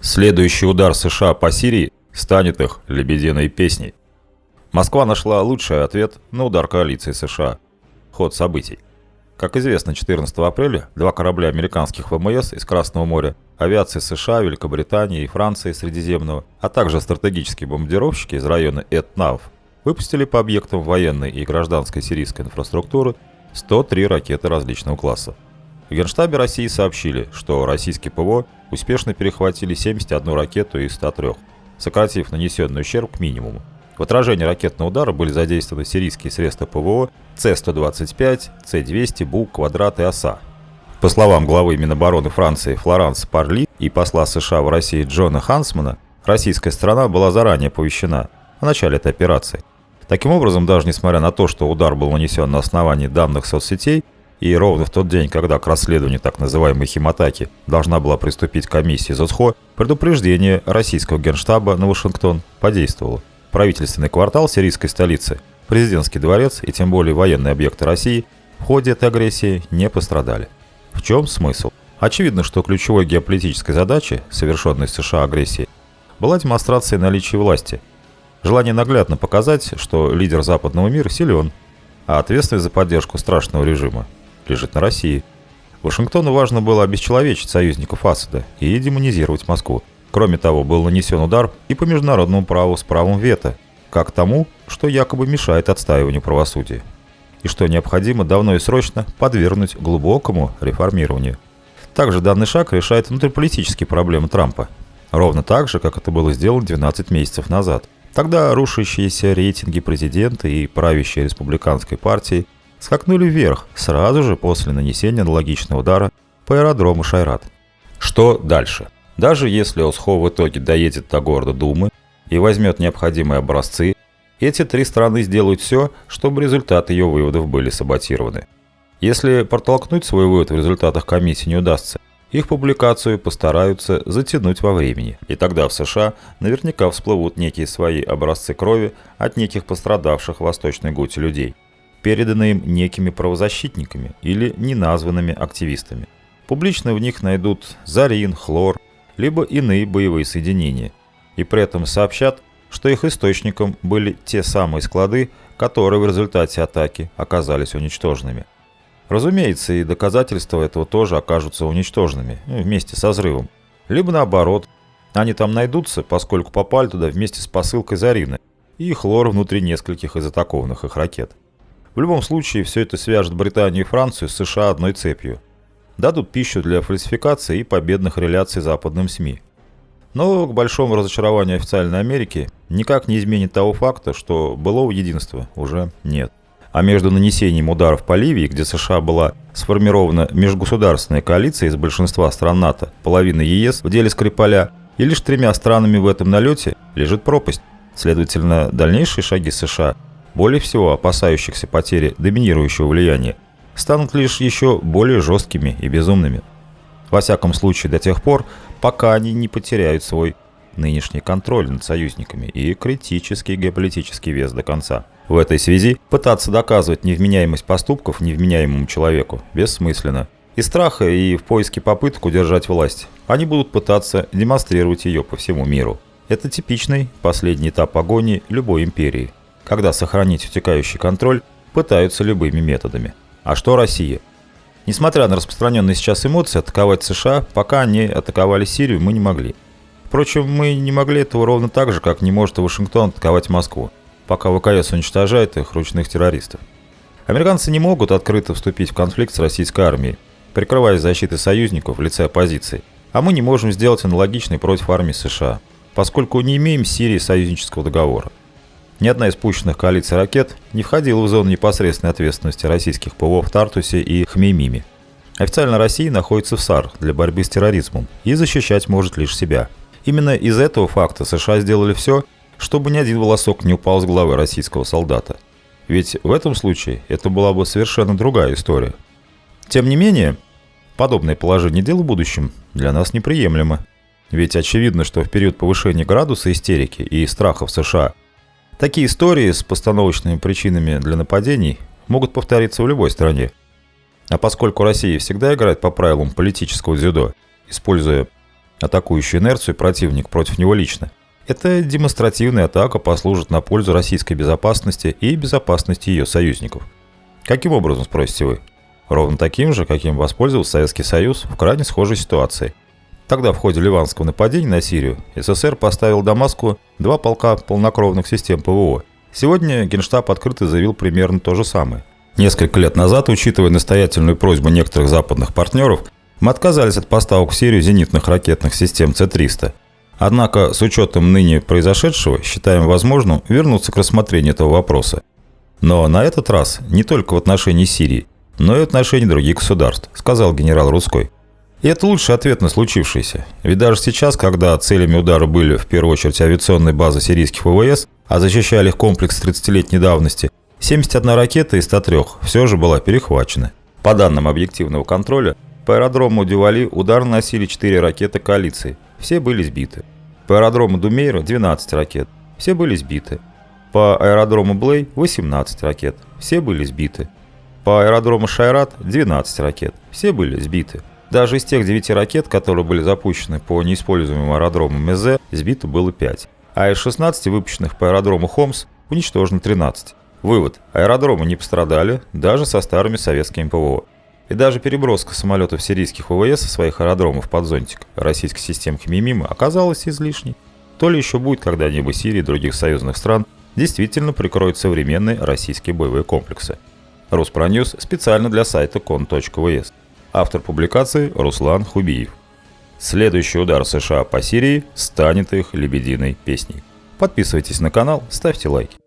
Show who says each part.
Speaker 1: Следующий удар США по Сирии станет их лебединой песней. Москва нашла лучший ответ на удар коалиции США. Ход событий. Как известно, 14 апреля два корабля американских ВМС из Красного моря, авиации США, Великобритании и Франции Средиземного, а также стратегические бомбардировщики из района Этнав выпустили по объектам военной и гражданской сирийской инфраструктуры 103 ракеты различного класса. В Генштабе России сообщили, что российские ПВО успешно перехватили 71 ракету из 103, сократив нанесенный ущерб к минимуму. В отражении ракетного удара были задействованы сирийские средства ПВО С-125, С-200, БУК, Квадрат и ОСА. По словам главы Минобороны Франции Флоранс Парли и посла США в России Джона Хансмана, российская страна была заранее оповещена о начале этой операции. Таким образом, даже несмотря на то, что удар был нанесен на основании данных соцсетей, и ровно в тот день, когда к расследованию так называемой химатаки должна была приступить комиссия ЗОСХО, предупреждение российского генштаба на Вашингтон подействовало. Правительственный квартал сирийской столицы, президентский дворец и тем более военные объекты России в ходе этой агрессии не пострадали. В чем смысл? Очевидно, что ключевой геополитической задачей, совершенной США агрессии, была демонстрация наличия власти. Желание наглядно показать, что лидер западного мира силен, а ответственность за поддержку страшного режима лежит на России. Вашингтону важно было обесчеловечить союзников Асада и демонизировать Москву. Кроме того, был нанесен удар и по международному праву с правом вето, как тому, что якобы мешает отстаиванию правосудия, и что необходимо давно и срочно подвергнуть глубокому реформированию. Также данный шаг решает внутриполитические проблемы Трампа, ровно так же, как это было сделано 12 месяцев назад. Тогда рушащиеся рейтинги президента и правящей республиканской партии скакнули вверх сразу же после нанесения аналогичного удара по аэродрому Шайрат. Что дальше? Даже если ОСХО в итоге доедет до города Думы и возьмет необходимые образцы, эти три страны сделают все, чтобы результаты ее выводов были саботированы. Если протолкнуть свой вывод в результатах комиссии не удастся, их публикацию постараются затянуть во времени, и тогда в США наверняка всплывут некие свои образцы крови от неких пострадавших в Восточной Гуте людей – переданные им некими правозащитниками или неназванными активистами. Публично в них найдут зарин, хлор, либо иные боевые соединения, и при этом сообщат, что их источником были те самые склады, которые в результате атаки оказались уничтоженными. Разумеется, и доказательства этого тоже окажутся уничтоженными ну, вместе со взрывом. Либо наоборот, они там найдутся, поскольку попали туда вместе с посылкой Зарины и хлор внутри нескольких из атакованных их ракет. В любом случае, все это свяжет Британию и Францию с США одной цепью. Дадут пищу для фальсификации и победных реляций западным СМИ. Но, к большому разочарованию официальной Америки, никак не изменит того факта, что былого единства уже нет. А между нанесением ударов по Ливии, где США была сформирована межгосударственная коалиция из большинства стран НАТО, половины ЕС в деле Скрипаля, и лишь тремя странами в этом налете лежит пропасть. Следовательно, дальнейшие шаги США более всего опасающихся потери доминирующего влияния, станут лишь еще более жесткими и безумными. Во всяком случае до тех пор, пока они не потеряют свой нынешний контроль над союзниками и критический геополитический вес до конца. В этой связи пытаться доказывать невменяемость поступков невменяемому человеку бессмысленно. Из страха и в поиске попыток удержать власть они будут пытаться демонстрировать ее по всему миру. Это типичный последний этап агонии любой империи – когда сохранить утекающий контроль, пытаются любыми методами. А что Россия? Несмотря на распространенные сейчас эмоции, атаковать США, пока они атаковали Сирию, мы не могли. Впрочем, мы не могли этого ровно так же, как не может Вашингтон атаковать Москву, пока ВКС уничтожает их ручных террористов. Американцы не могут открыто вступить в конфликт с российской армией, прикрываясь защитой союзников в лице оппозиции. А мы не можем сделать аналогичный против армии США, поскольку не имеем с Сирией союзнического договора. Ни одна из пущенных коалицией ракет не входила в зону непосредственной ответственности российских ПВО в Тартусе и Хмеймиме. Официально Россия находится в САР для борьбы с терроризмом и защищать может лишь себя. Именно из этого факта США сделали все, чтобы ни один волосок не упал с головы российского солдата. Ведь в этом случае это была бы совершенно другая история. Тем не менее, подобное положение дел в будущем для нас неприемлемо. Ведь очевидно, что в период повышения градуса истерики и страха в США такие истории с постановочными причинами для нападений могут повториться в любой стране. А поскольку Россия всегда играет по правилам политического дзюдо, используя атакующую инерцию противник против него лично, эта демонстративная атака послужит на пользу российской безопасности и безопасности ее союзников. Каким образом, спросите вы? Ровно таким же, каким воспользовался Советский Союз в крайне схожей ситуации. Тогда в ходе ливанского нападения на Сирию СССР поставил Дамаску два полка полнокровных систем ПВО. Сегодня Генштаб открыто заявил примерно то же самое. Несколько лет назад, учитывая настоятельную просьбу некоторых западных партнеров, мы отказались от поставок в Сирию зенитных ракетных систем С-300. Однако, с учетом ныне произошедшего, считаем возможным вернуться к рассмотрению этого вопроса. Но на этот раз не только в отношении Сирии, но и в отношении других государств, сказал генерал Рудской. И это лучший ответ на случившееся. Ведь даже сейчас, когда целями удара были в первую очередь авиационные базы сирийских ВВС, а защищали их комплекс 30-летней давности, 71 ракета из 103 все же была перехвачена. По данным объективного контроля, по аэродрому Дювали удар наносили 4 ракеты коалиции, все были сбиты. По аэродрому Думейра 12 ракет, все были сбиты. По аэродрому Блей 18 ракет, все были сбиты. По аэродрому Шайрат 12 ракет, все были сбиты. Даже из тех 9 ракет, которые были запущены по неиспользуемым аэродрому Мезе, сбито было 5. А из 16 выпущенных по аэродрому Хомс уничтожено 13. Вывод. Аэродромы не пострадали, даже со старыми советскими ПВО. И даже переброска самолетов сирийских ВВС со своих аэродромов под зонтик российской системы Мимима оказалась излишней. То ли еще будет когда-нибудь Сирии и других союзных стран действительно прикроют современные российские боевые комплексы. Руспроньюз специально для сайта кон.вс. Автор публикации Руслан Хубиев. Следующий удар США по Сирии станет их лебединой песней. Подписывайтесь на канал, ставьте лайки.